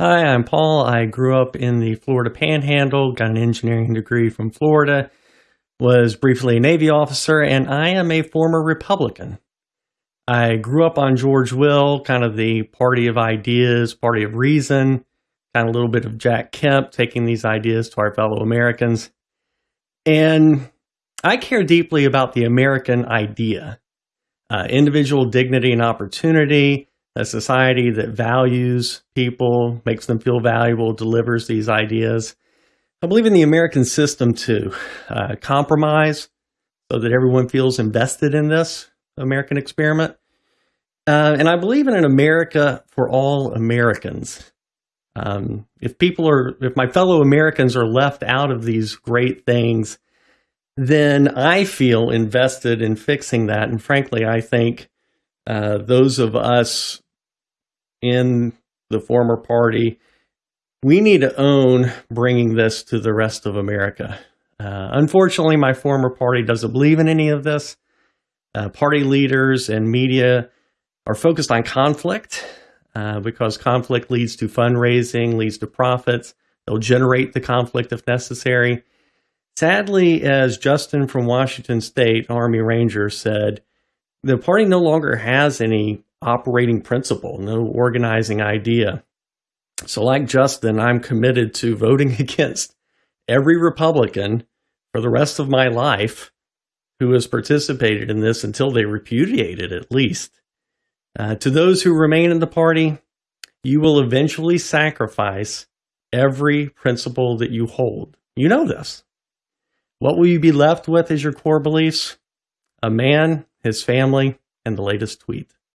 Hi, I'm Paul. I grew up in the Florida Panhandle, got an engineering degree from Florida, was briefly a Navy officer, and I am a former Republican. I grew up on George Will, kind of the party of ideas, party of reason, kind of a little bit of Jack Kemp taking these ideas to our fellow Americans. And I care deeply about the American idea uh, individual dignity and opportunity, a society that values people, makes them feel valuable, delivers these ideas. I believe in the American system too. Uh, compromise so that everyone feels invested in this American experiment. Uh, and I believe in an America for all Americans. Um, if people are, if my fellow Americans are left out of these great things, then I feel invested in fixing that. And frankly, I think uh, those of us in the former party, we need to own bringing this to the rest of America. Uh, unfortunately, my former party doesn't believe in any of this. Uh, party leaders and media are focused on conflict uh, because conflict leads to fundraising, leads to profits. They'll generate the conflict if necessary. Sadly, as Justin from Washington State, Army Ranger, said, the party no longer has any operating principle, no organizing idea. So, like Justin, I'm committed to voting against every Republican for the rest of my life who has participated in this until they repudiate it, at least. Uh, to those who remain in the party, you will eventually sacrifice every principle that you hold. You know this. What will you be left with as your core beliefs? A man, his family, and the latest tweet.